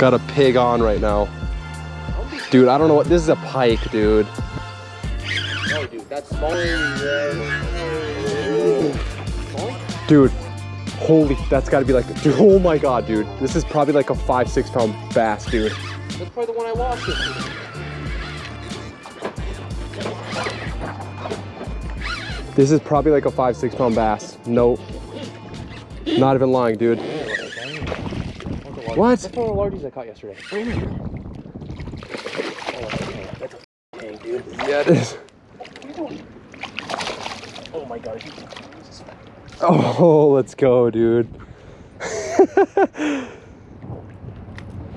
Got a pig on right now. Dude, I don't know what, this is a pike, dude. No, dude, that's smaller. Dude, holy, that's gotta be like, dude, oh my God, dude. This is probably like a five, six pound bass, dude. That's probably the one I lost yesterday. This is probably like a five, six pound bass. Nope. not even lying, dude. What? That's one of the largest I caught yesterday. Oh, yeah, it is. Oh my god. Oh, let's go, dude.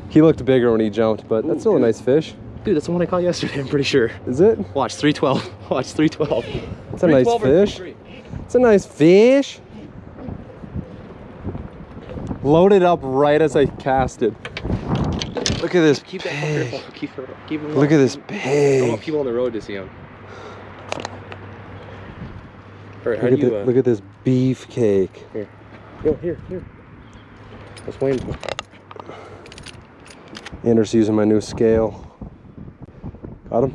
he looked bigger when he jumped, but that's still a nice fish. Dude, that's the one I caught yesterday, I'm pretty sure. Is it? Watch, 312. Watch, 312. It's a nice 312 or fish. It's a nice fish. Loaded up right as I casted. Look at this Keep that pig. careful. Keep, her, keep him Look at this I want people on the road to see him. Alright, Look at, you, the, uh, look at this beefcake. Here. Yo, here, here. Let's weigh him. Anders using my new scale. Got him?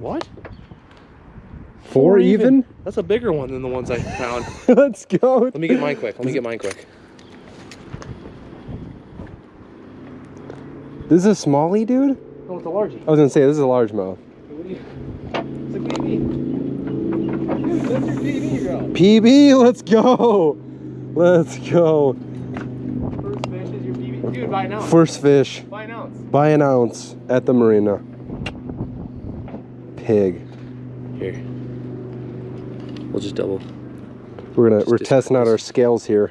What? Four even? That's a bigger one than the ones I found. Let's go. Let me get mine quick. Let me get mine quick. This is a smallie, dude? No, it's a largie. I was gonna say, this is a largemouth. What do you? It's a PB. Dude, that's your PB, girl. PB, let's go. Let's go. First fish is your PB. Dude, by an ounce. First fish By an ounce. by an ounce at the marina. Pig. Here. We'll just double. We're gonna Just we're testing out our scales here.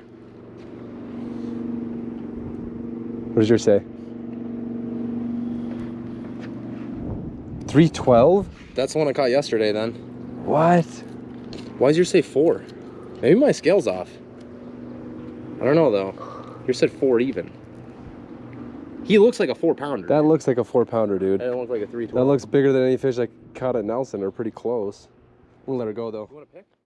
What does your say? 312? That's the one I caught yesterday then. What? Why does your say four? Maybe my scale's off. I don't know though. Yours said four even. He looks like a four pounder. That looks like a four pounder, dude. That don't look like a three That looks bigger than any fish I caught at Nelson. Or pretty close. We'll let her go though.